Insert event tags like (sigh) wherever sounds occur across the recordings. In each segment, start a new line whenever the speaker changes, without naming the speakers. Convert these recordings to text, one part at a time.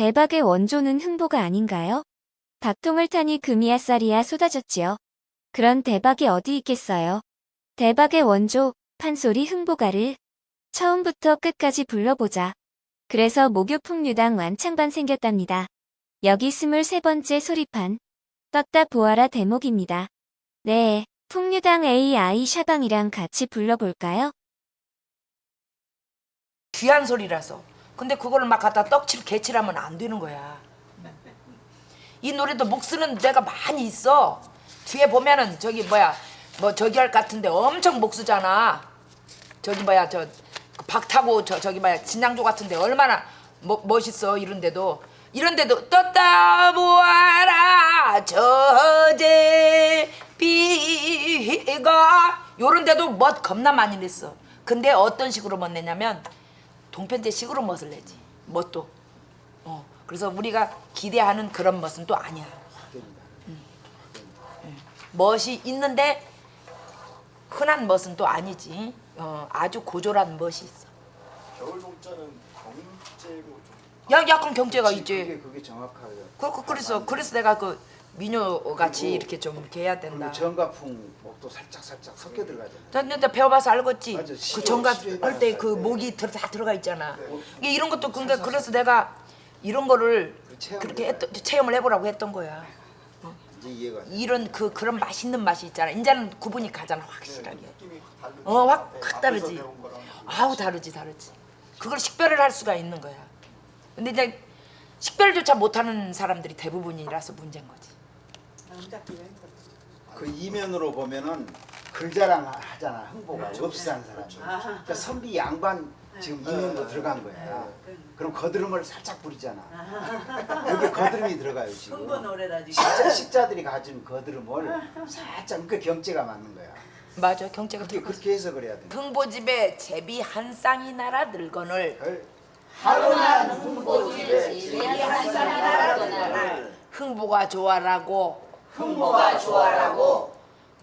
대박의 원조는 흥보가 아닌가요? 박통을 타니 금이야 쌀이야 쏟아졌지요. 그런 대박이 어디 있겠어요. 대박의 원조, 판소리 흥보가를 처음부터 끝까지 불러보자. 그래서 목요풍류당 완창반 생겼답니다. 여기 23번째 소리판. 떴다 보아라 대목입니다. 네, 풍류당 AI 샤방이랑 같이 불러볼까요?
귀한 소리라서. 근데 그걸 막 갖다 떡칠 개칠하면 안 되는 거야. 이 노래도 목 쓰는 데가 많이 있어. 뒤에 보면은 저기 뭐야 뭐 저기 할 같은데 엄청 목 쓰잖아. 저기 뭐야 저 박타고 저 저기 뭐야 진양조 같은데 얼마나 뭐, 멋있어 이런데도 이런데도 떴다 보아라 저제 비가 요런데도 멋 겁나 많이 냈어. 근데 어떤 식으로 멋 내냐면 동편제 식으로 멋을 내지 멋도. 어 그래서 우리가 기대하는 그런 멋은 또 아니야. 음. 음. 멋이 있는데 흔한 멋은 또 아니지. 어, 아주 고졸한 멋이 있어.
겨울 동자는 경제로 좀
야, 약간 경제가
그게
있지.
그게 정확하게
그, 그, 그래서 그래서 내가 그 민요 같이 이렇게 좀 이렇게 해야 된다.
정가풍 목도 살짝 살짝 섞여 들어가잖아요.
나, 나, 나 배워봐서 알겠지.
맞아,
그
시조에
할때 그. 목이 들, 다 들어가 있잖아.
네.
이게 이런 것도 근데 그래서 내가 이런 거를
그
그렇게. 했던, 체험을 해보라고 했던 거야.
이제 이해가 돼.
이런 그 그런 맛있는 맛이 있잖아. 이제는 구분이 가잖아 확실하게.
느낌이 다르죠.
어, 확,
네,
확 다르지. 아우 다르지 다르지. 그걸 식별을 할 수가 있는 거야. 근데 이제 식별조차 못하는 사람들이 대부분이라서 문제인 거지.
그 이면으로 보면은 글자랑 하잖아 흥보가 없이 사는 사람. 그러니까 선비 양반 지금 이면으로 들어간 거야. 그럼 거드름을 살짝 부리잖아. 여기 거드름이 들어가요 지금.
흥부 노래다 지금.
식자, 식자들이 가진 거드름을 살짝 그 경제가 맞는 거야.
맞아 경제가
그렇게. 그렇게 해서 그래야 돼.
흥보집에 제비 한 쌍이 날아 들거늘
별
흥보가 좋아라고
흥보가 좋아라고.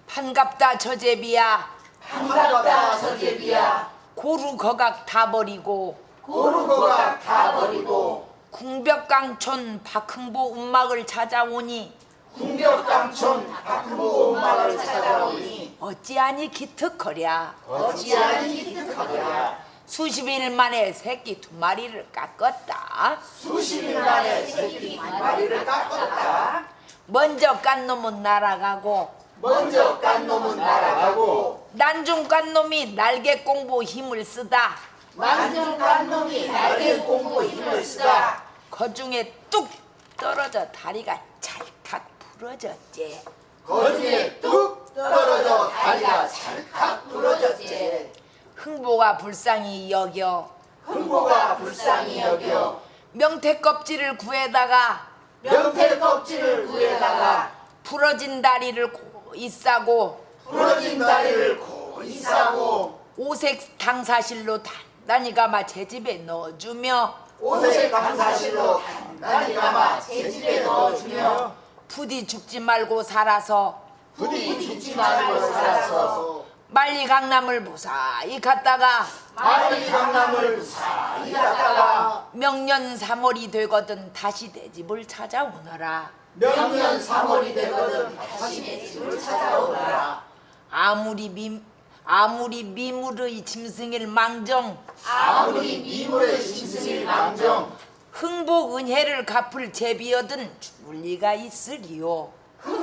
반갑다 저 제비야.
반갑다 저 제비야.
고루 거각 다 버리고.
고루고가 다 버리고.
궁벽강촌 박흥보 운막을 찾아오니.
궁벽강촌 박흥보 엄마를 찾아오니.
어찌하니 기특거랴.
어찌하니 기특하랴.
수십 일 만에 새끼 두 마리를 깎았다.
수십 일 만에 새끼 한 마리를 깎았다
먼저 깐 놈은 날아가고
먼저 깐 놈은 날아가고
난중 깐 놈이 날개 공부 힘을 쓰다.
만중 깐 놈이 날개 공부 힘을 쓰다.
거중에 뚝 떨어져 다리가 찰칵 부러졌지.
거중에 뚝 떨어져 다리가 찰칵 부러졌지.
흥보가 불쌍히 여겨.
흥보가 불쌍히 여겨.
명태 껍질을 구해다가
명태 껍질을 구해다가
부러진 다리를 고이 싸고
부러진 다리를 고이 싸고
오색 당사실로 단단히 감아 제 집에 넣어주며
옷을 강사실로 단단히 감아 제 집에 넣어주며
부디 죽지 말고 살아서
부디 죽지 말고 살아서
빨리 강남을 무사히 갔다가
빨리 강남을 무사히 갔다가
명년 3월이 되거든 다시 내 집을 찾아오너라.
명년 3월이 되거든 다시 내 집을 찾아오너라.
아무리 미 아무리 미물의 짐승일 망정
아무리 미물의 짐승일 망정
흥복 은혜를 갚을 제비여든 죽을 리가 있으리요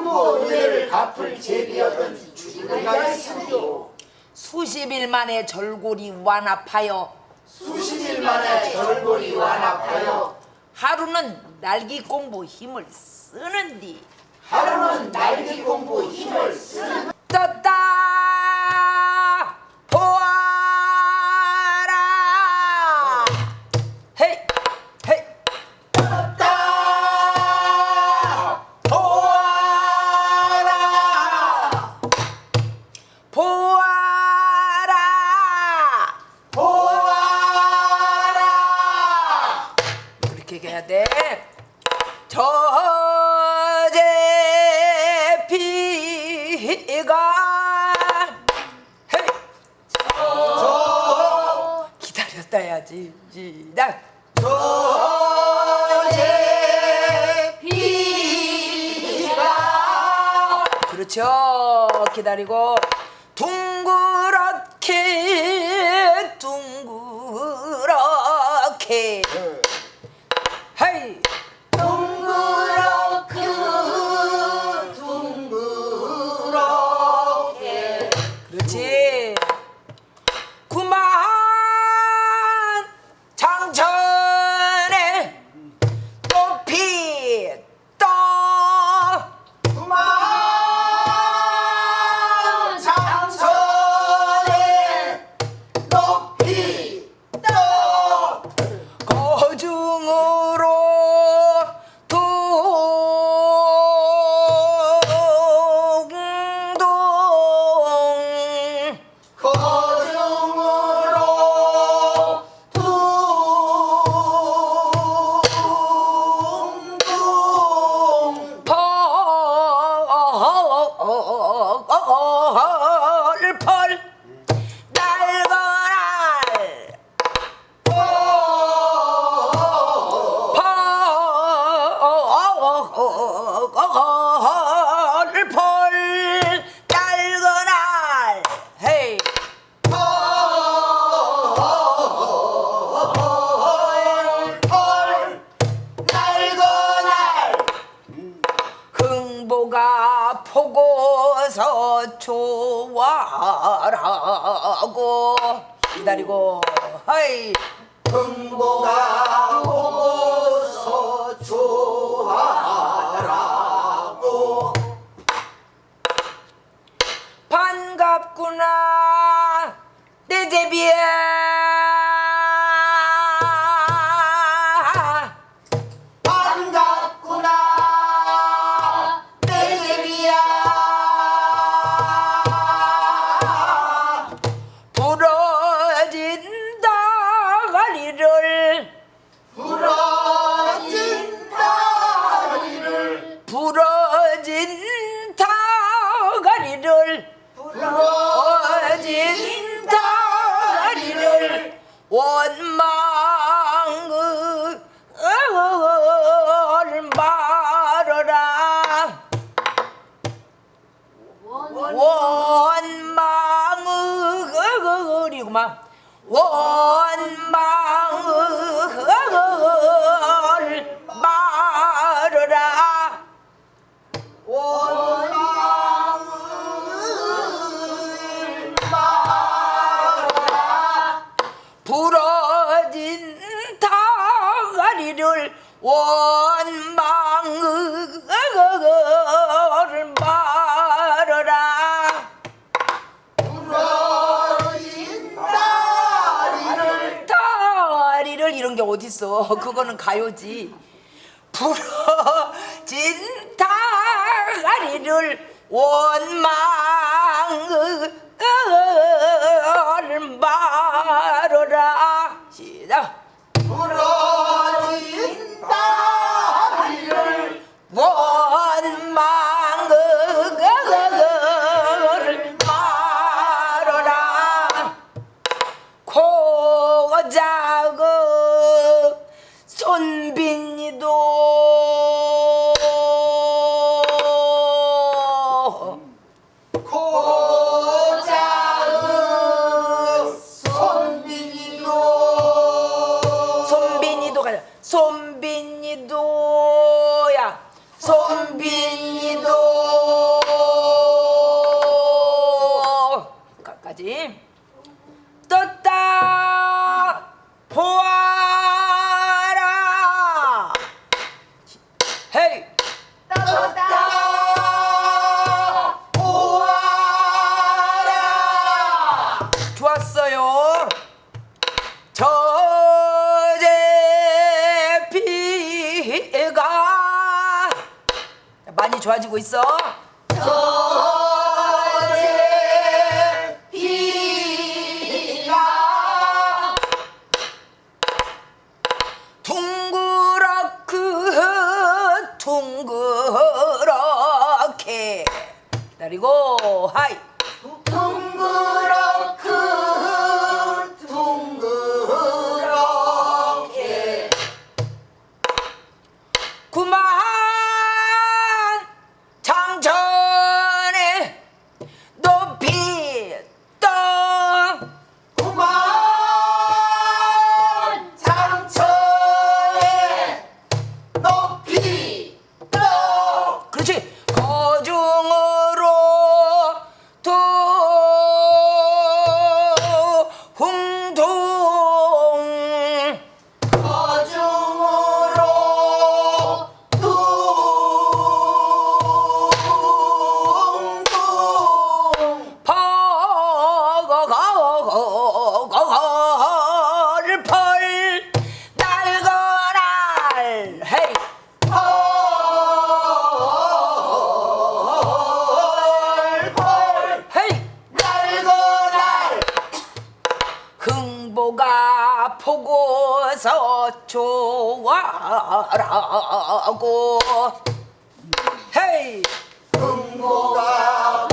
흥모 은혜를 갚을 제비여든 죽을가 있으리요
수십 일 만에 절골이 완합하여
수십 일 만에 절골이 완합하여
하루는 날기 공부 힘을 쓰는디.
하루는 날개 공부 힘을 쓰는
떴다 해야 돼. 저제 비가 헤이. 저 기다렸다야지 시작.
저
그렇죠. 기다리고 둥그렇게 둥그렇게 좋아라고. 기다리고. 하이.
흥보가
반갑구나. 내 제비야 Whoa! 있어. (laughs) 그거는 가요지. 부러진 다리를 원망을 말
はい。
좋아라고. 헤이!
흥보가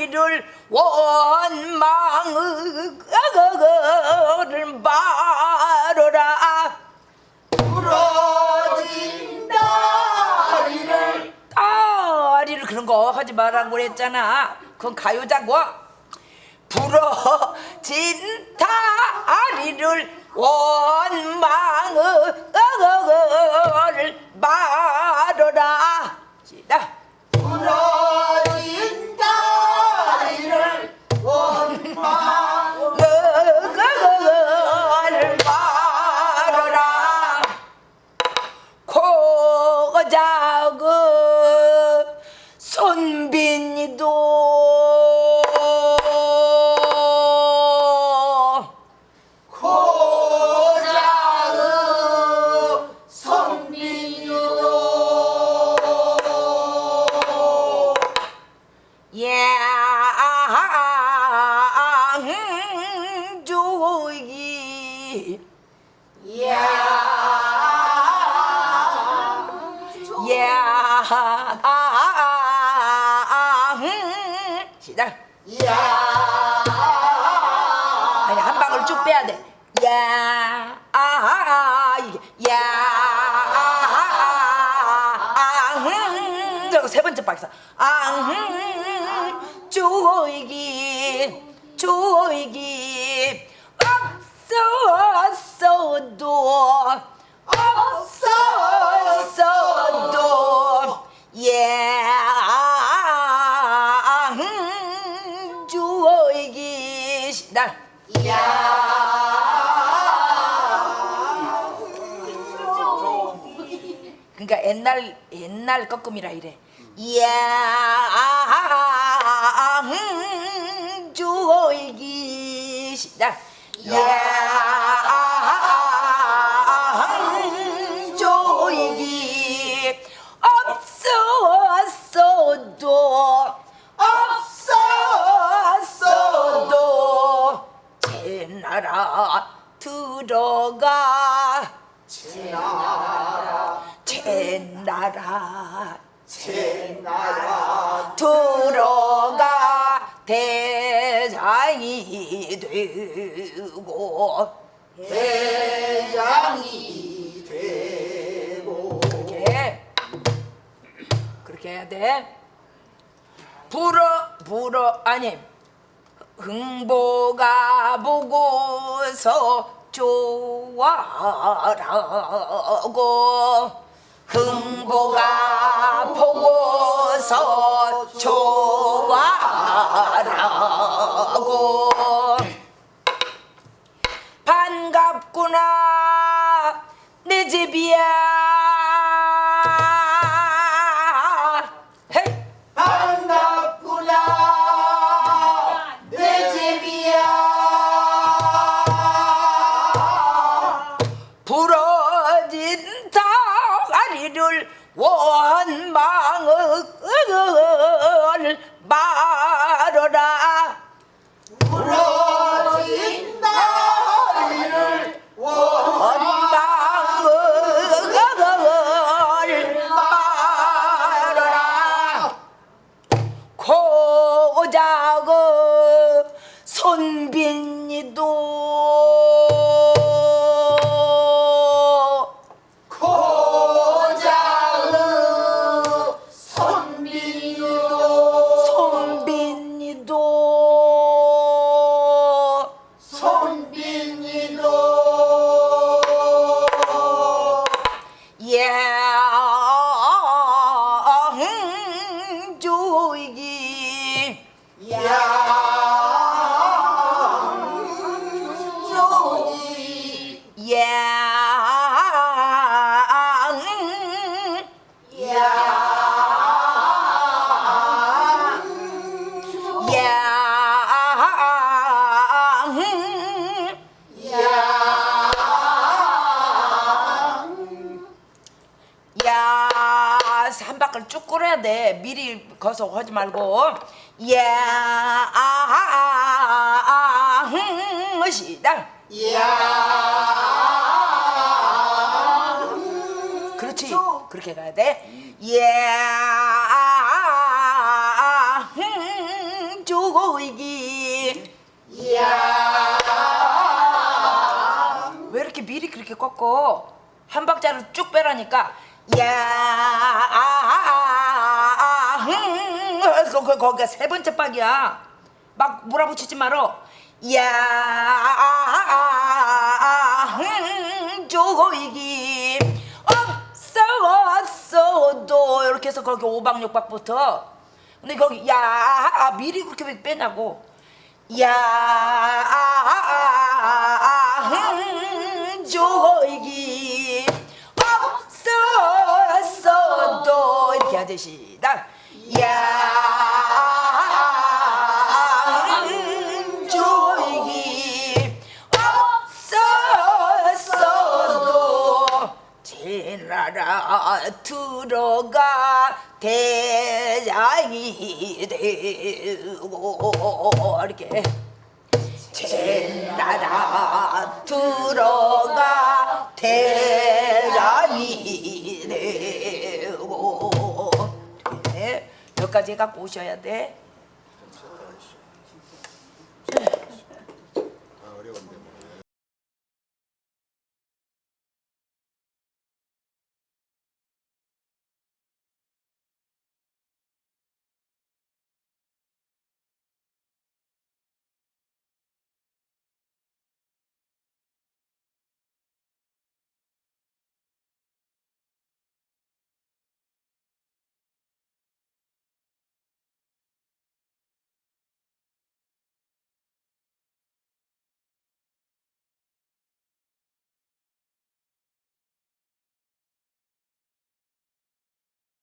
다리를 원망을 말어라.
부러진 다리를.
다리를 그런 거 하지 말라고 그랬잖아. 그건 가요자고. 부러진 다리를 원망을 말어라. 시작.
부러진
야양 시작
야
아니 한 방울 쭉 빼야 돼. 야, 아, 이게 야, 아, 음, 세 번째 박사. 아, 음, 쪼 시작. 그러니까 옛날 옛날 거꾸미라 이래. 야, 음, 시작. 야, 제 나라 들어가. 제 나라
제나라.
들어가. 대장이 되고.
대장이 되고.
그렇게. 그렇게 해야 돼. 불어 불어 아니 흥보가 보고서 좋아라고. 흥보가 보고서 좋아라고 말 한 바퀴 쭉 끌어야 돼. 미리 거서 하지 말고. 야, 아, 아, 아, 아, 흥, 시작. 그렇지. 그렇게 가야 돼. 야, 아, 아, 흥, 조고이기. 왜 이렇게 미리 그렇게 꺾어? 한 박자를 쭉 빼라니까. 야, 아, 아, 아, 흠, 거, 거, 거기가 세 번째 박이야. 막 몰아붙이지 말어. 야, 아, 아, 아. 없어, 없어도 이렇게 해서 거기 오박 육박부터. 근데 거기 야, 아, 미리 그렇게 왜 빼냐고. 야, 흠, 조이기 없었어도 이렇게 하듯이 나 야, 제나라 들어가 대장이 되고. 이렇게. 제나라 들어가 대장이 되고. 네, 여기까지 갖고 오셔야 돼